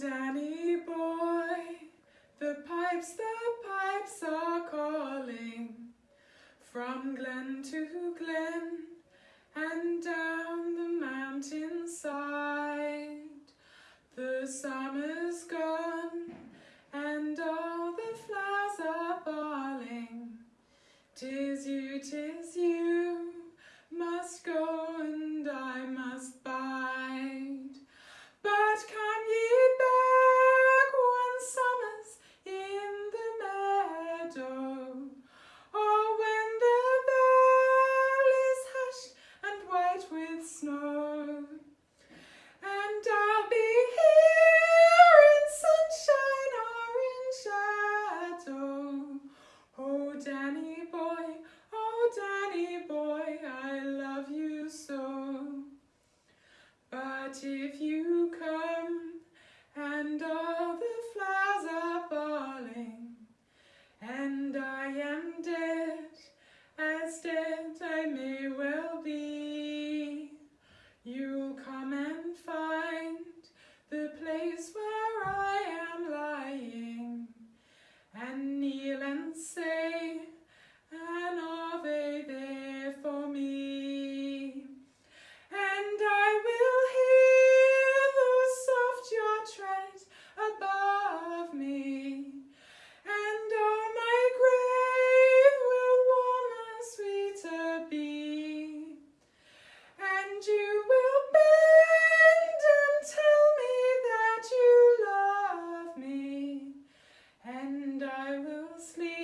Danny boy, the pipes, the pipes are calling from glen to glen and down the mountain side. The summer's gone and all the flowers are falling. Tis you, tis you, must go. Danny boy, oh Danny boy, I love you so. But if you come I will sleep.